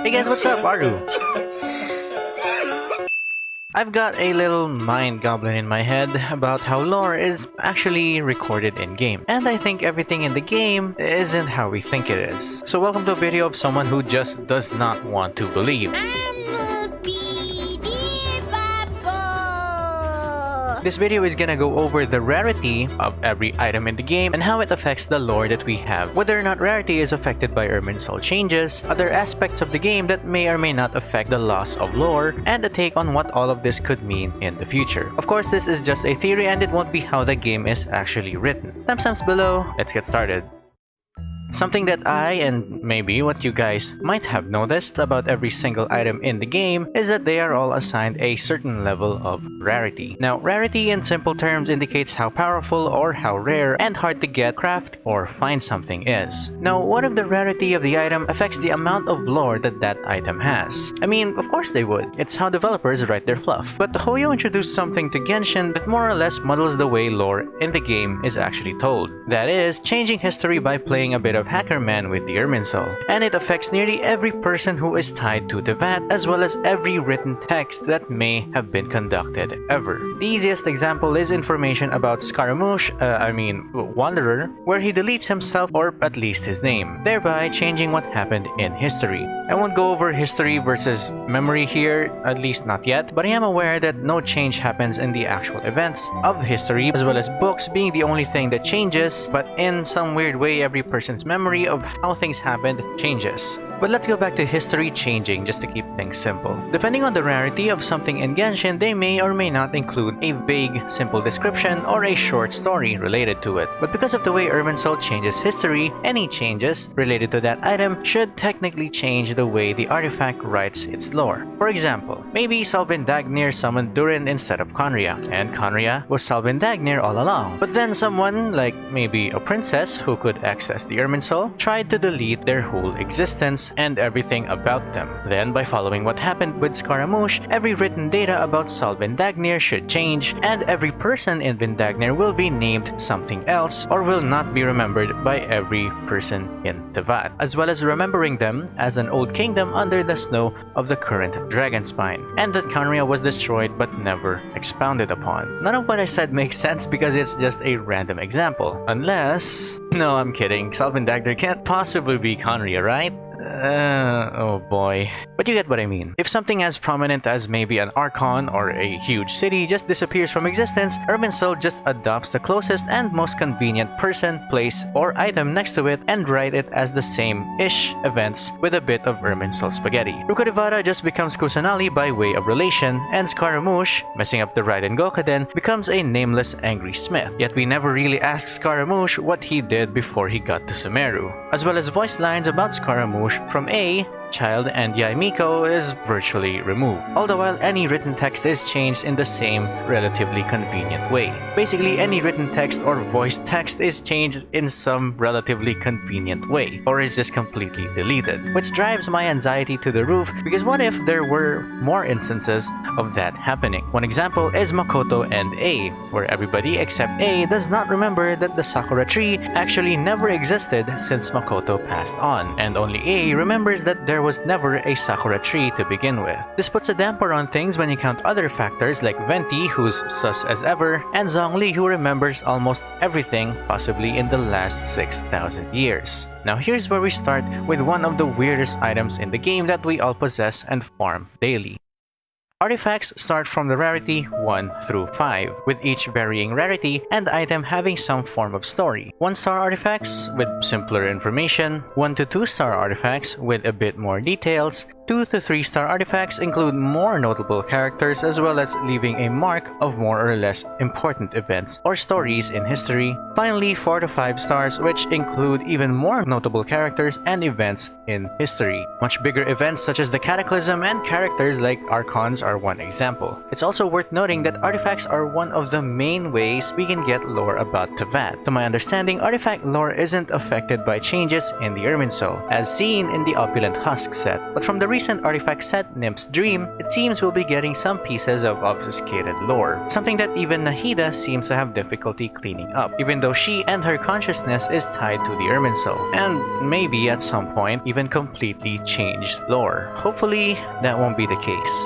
Hey guys, what's up? Aru. I've got a little mind goblin in my head about how lore is actually recorded in-game. And I think everything in the game isn't how we think it is. So welcome to a video of someone who just does not want to believe. This video is gonna go over the rarity of every item in the game and how it affects the lore that we have, whether or not rarity is affected by Irminsul changes, other aspects of the game that may or may not affect the loss of lore, and a take on what all of this could mean in the future. Of course, this is just a theory and it won't be how the game is actually written. Timestamps below, let's get started. Something that I, and maybe what you guys might have noticed about every single item in the game is that they are all assigned a certain level of rarity. Now, rarity in simple terms indicates how powerful or how rare and hard to get, craft, or find something is. Now, what if the rarity of the item affects the amount of lore that that item has? I mean, of course they would. It's how developers write their fluff. But Hoyo introduced something to Genshin that more or less muddles the way lore in the game is actually told. That is, changing history by playing a bit of Hackerman with the Irminsul, and it affects nearly every person who is tied to the VAT as well as every written text that may have been conducted ever. The easiest example is information about Scaramouche, uh, I mean Wanderer, where he deletes himself or at least his name, thereby changing what happened in history. I won't go over history versus memory here, at least not yet, but I am aware that no change happens in the actual events of history as well as books being the only thing that changes, but in some weird way every person's memory of how things happened changes. But let's go back to history changing just to keep things simple. Depending on the rarity of something in Genshin, they may or may not include a vague, simple description or a short story related to it. But because of the way Irminsul changes history, any changes related to that item should technically change the way the artifact writes its lore. For example, maybe Sal Vindagnyr summoned Durin instead of Khaenri'ah, and Khaenri'ah was Sal Vindagnyr all along. But then someone, like maybe a princess who could access the Irminsul, tried to delete their whole existence and everything about them. Then, by following what happened with Scaramouche, every written data about Sol Dagnir should change, and every person in Vindagnyr will be named something else or will not be remembered by every person in Teyvat, as well as remembering them as an old kingdom under the snow of the current Dragonspine, and that Khaenri'ah was destroyed but never expounded upon. None of what I said makes sense because it's just a random example. Unless... No, I'm kidding. Sal Vindagnyr can't possibly be Khaenri'ah, right? Uh, oh boy. But you get what I mean. If something as prominent as maybe an Archon or a huge city just disappears from existence, Irminsul just adopts the closest and most convenient person, place, or item next to it and write it as the same-ish events with a bit of Irminsul spaghetti. Rukkhadevata just becomes Kusanali by way of relation, and Scaramouche, messing up the Raiden Gokaden, becomes a nameless angry smith. Yet we never really ask Scaramouche what he did before he got to Sumeru, as well as voice lines about Scaramouche from Ei child and Yae Miko is virtually removed, all the while any written text is changed in the same relatively convenient way. Basically, any written text or voice text is changed in some relatively convenient way, or is just completely deleted, which drives my anxiety to the roof because what if there were more instances of that happening? One example is Makoto and Ei, where everybody except Ei does not remember that the Sakura tree actually never existed since Makoto passed on, and only Ei remembers that there there was never a Sakura tree to begin with. This puts a damper on things when you count other factors like Venti, who's sus as ever, and Zhongli, who remembers almost everything possibly in the last 6,000 years. Now here's where we start with one of the weirdest items in the game that we all possess and farm daily. Artifacts start from the rarity 1 through 5, with each varying rarity and item having some form of story. 1-star artifacts with simpler information, 1 to 2-star artifacts with a bit more details, 2 to 3 star artifacts include more notable characters as well as leaving a mark of more or less important events or stories in history. Finally, 4 to 5 stars which include even more notable characters and events in history. Much bigger events such as the Cataclysm and characters like Archons are one example. It's also worth noting that artifacts are one of the main ways we can get lore about Teyvat. To my understanding, artifact lore isn't affected by changes in the Irminsul, as seen in the Opulent Husk set, but from the recent artifact set Nymph's Dream, it seems we'll be getting some pieces of obfuscated lore, something that even Nahida seems to have difficulty cleaning up, even though she and her consciousness is tied to the Irminsul, and maybe at some point even completely changed lore. Hopefully, that won't be the case.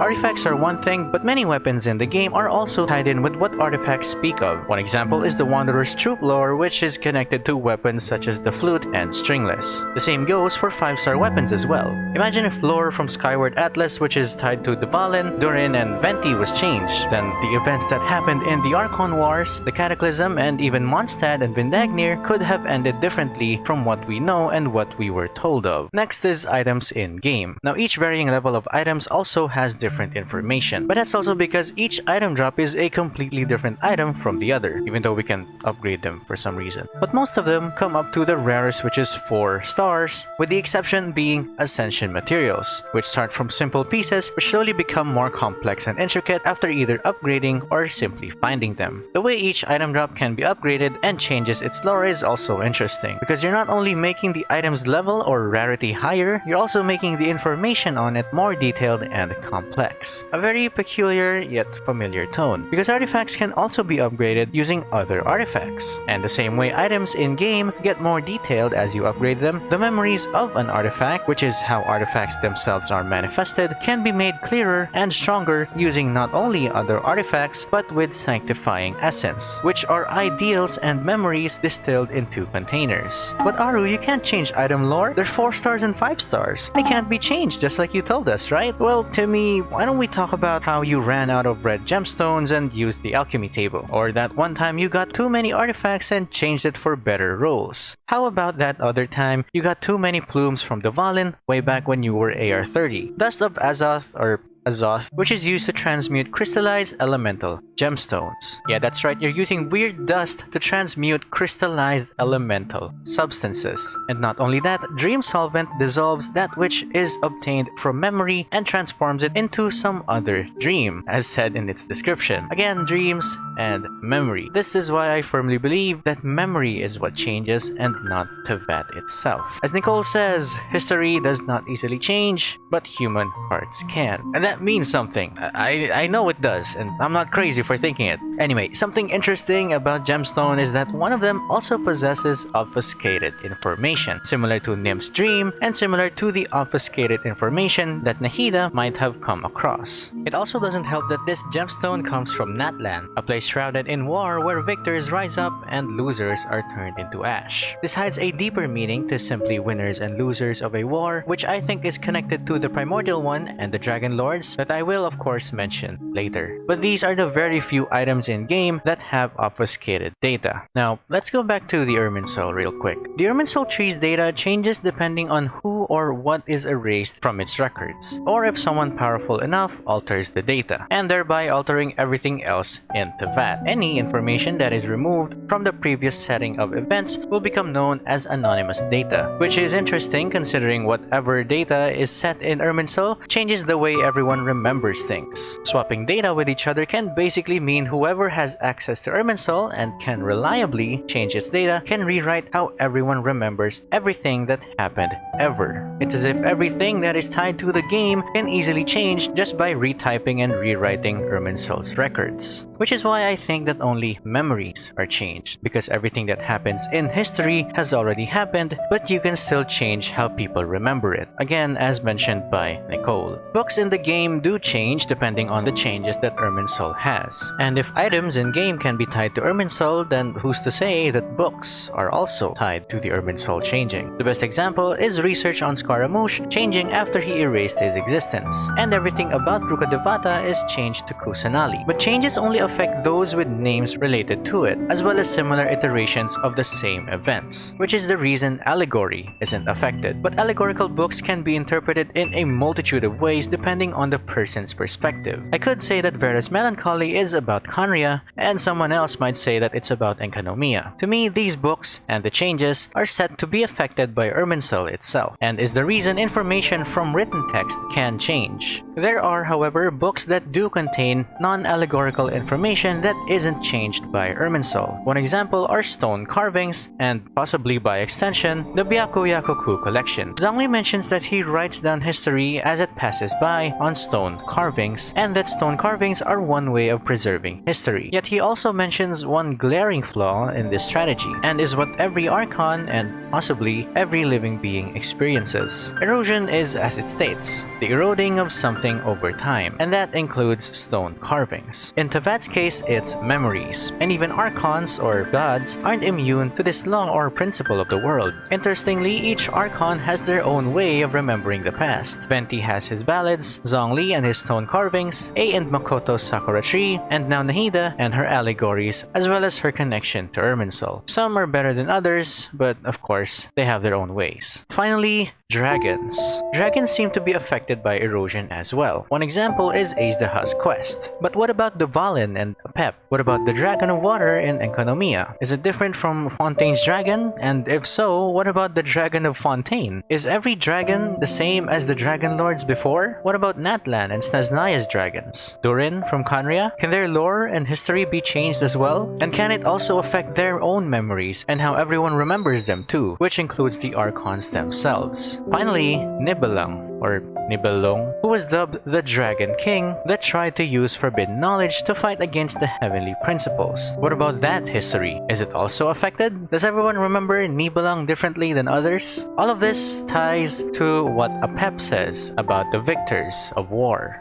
Artifacts are one thing, but many weapons in the game are also tied in with what artifacts speak of. One example is the Wanderer's Troupe lore, which is connected to weapons such as the flute and stringless. The same goes for 5-star weapons as well. Imagine if lore from Skyward Atlas, which is tied to Dvalin, Durin, and Venti was changed, then the events that happened in the Archon Wars, the Cataclysm, and even Mondstadt and Vindagnyr could have ended differently from what we know and what we were told of. Next is items in-game. Now each varying level of items also has different different information. But that's also because each item drop is a completely different item from the other, even though we can upgrade them for some reason. But most of them come up to the rarest which is 4 stars, with the exception being Ascension materials, which start from simple pieces but slowly become more complex and intricate after either upgrading or simply finding them. The way each item drop can be upgraded and changes its lore is also interesting, because you're not only making the item's level or rarity higher, you're also making the information on it more detailed and complex complex, a very peculiar yet familiar tone, because artifacts can also be upgraded using other artifacts. And the same way items in-game get more detailed as you upgrade them, the memories of an artifact, which is how artifacts themselves are manifested, can be made clearer and stronger using not only other artifacts, but with sanctifying essence, which are ideals and memories distilled into containers. But Aru, you can't change item lore. They're 4 stars and 5 stars. They can't be changed just like you told us, right? Well, to me, why don't we talk about how you ran out of red gemstones and used the alchemy table? Or that one time you got too many artifacts and changed it for better rolls? How about that other time you got too many plumes from Dvalin way back when you were AR30? Dust of Azoth or Azoth, which is used to transmute crystallized elemental gemstones. Yeah, that's right, you're using weird dust to transmute crystallized elemental substances. And not only that, Dream Solvent dissolves that which is obtained from memory and transforms it into some other dream, as said in its description. Again, dreams and memory. This is why I firmly believe that memory is what changes and not Teyvat itself. As Nicole says, history does not easily change, but human hearts can. And that means something. I, I know it does, and I'm not crazy for thinking it. Anyway, something interesting about Gemstone is that one of them also possesses obfuscated information, similar to Nymph's dream, and similar to the obfuscated information that Nahida might have come across. It also doesn't help that this gemstone comes from Natlan, a place shrouded in war where victors rise up and losers are turned into ash. This hides a deeper meaning to simply winners and losers of a war, which I think is connected to the Primordial One and the Dragon Lords that I will of course mention later. But these are the very few items in-game that have obfuscated data. Now, let's go back to the Irminsul real quick. The Irminsul tree's data changes depending on who or what is erased from its records, or if someone powerful enough alters the data, and thereby altering everything else in Teyvat. Any information that is removed from the previous setting of events will become known as anonymous data, which is interesting considering whatever data is set in Irminsul changes the way everyone remembers things. Swapping data with each other can basically mean whoever has access to Irminsul and can reliably change its data can rewrite how everyone remembers everything that happened ever. It's as if everything that is tied to the game can easily change just by retyping and rewriting Irminsul's records. Which is why I think that only memories are changed, because everything that happens in history has already happened, but you can still change how people remember it. Again, as mentioned by Nicole. Books in the game do change depending on the changes that Irminsul has. And if items in-game can be tied to Irminsul, then who's to say that books are also tied to the Irminsul changing? The best example is research on Scaramouche changing after he erased his existence, and everything about Rukkhadevata is changed to Kusanali. But changes only affect those with names related to it, as well as similar iterations of the same events, which is the reason allegory isn't affected. But allegorical books can be interpreted in a multitude of ways depending on the person's perspective. I could say that Vera's Melancholy is about Khaenri'ah, and someone else might say that it's about Enkanomiya. To me, these books and the changes are said to be affected by Irminsul itself, and is the reason information from written text can change. There are, however, books that do contain non-allegorical information information that isn't changed by Irminsul. One example are stone carvings, and possibly by extension, the Byakuyakoku collection. Zhongli mentions that he writes down history as it passes by on stone carvings, and that stone carvings are one way of preserving history. Yet he also mentions one glaring flaw in this strategy, and is what every Archon and possibly every living being experiences. Erosion is as it states, the eroding of something over time, and that includes stone carvings. In Teyvat's case, it's memories, and even Archons or gods aren't immune to this law or principle of the world. Interestingly, each Archon has their own way of remembering the past. Venti has his ballads, Zhongli and his stone carvings, Ei and Makoto's Sakura tree, and now Nahida and her allegories, as well as her connection to Irminsul. Some are better than others, but of course, they have their own ways. Finally, Dragons. Dragons seem to be affected by erosion as well. One example is Azdaha's quest. But what about Dvalin and Apep? What about the Dragon of Water in Enkanomiya? Is it different from Fontaine's dragon? And if so, what about the Dragon of Fontaine? Is every dragon the same as the Dragon Lords before? What about Natlan and Snezhnaya's dragons? Durin from Khaenri'ah? Can their lore and history be changed as well? And can it also affect their own memories and how everyone remembers them too, which includes the Archons themselves? Finally, Nibelung, or Nibelung, who was dubbed the Dragon King that tried to use forbidden knowledge to fight against the heavenly principles. What about that history? Is it also affected? Does everyone remember Nibelung differently than others? All of this ties to what Apep says about the victors of war.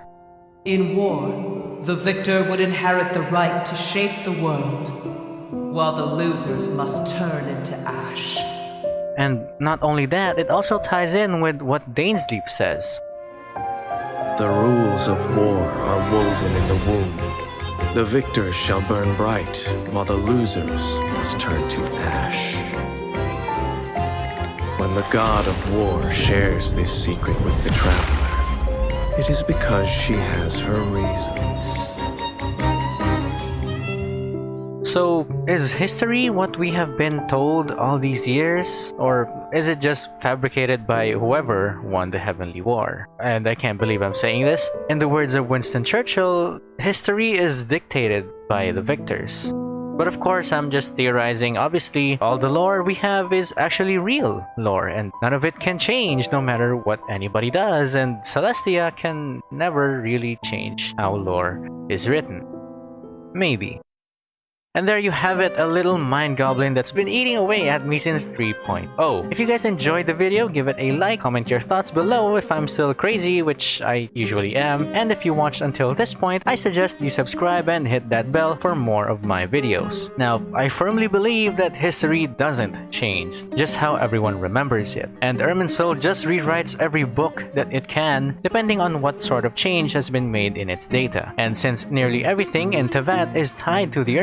In war, the victor would inherit the right to shape the world, while the losers must turn into ash. And not only that, it also ties in with what Dainsleif says. The rules of war are woven in the womb. The victors shall burn bright, while the losers must turn to ash. When the god of war shares this secret with the traveler, it is because she has her reasons. So, is history what we have been told all these years? Or is it just fabricated by whoever won the Heavenly War? And I can't believe I'm saying this. In the words of Winston Churchill, history is dictated by the victors. But of course, I'm just theorizing. Obviously, all the lore we have is actually real lore, and none of it can change no matter what anybody does, and Celestia can never really change how lore is written. Maybe. And there you have it, a little mind goblin that's been eating away at me since 3.0. If you guys enjoyed the video, give it a like, comment your thoughts below if I'm still crazy, which I usually am, and if you watched until this point, I suggest you subscribe and hit that bell for more of my videos. Now, I firmly believe that history doesn't change, just how everyone remembers it, and Irminsul just rewrites every book that it can, depending on what sort of change has been made in its data. And since nearly everything in Teyvat is tied to the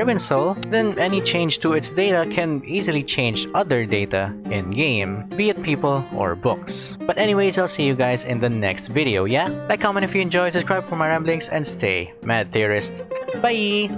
Then any change to its data can easily change other data in-game, be it people or books. But anyways, I'll see you guys in the next video, yeah? Like, comment if you enjoyed, subscribe for my ramblings, and stay mad theorists. Bye!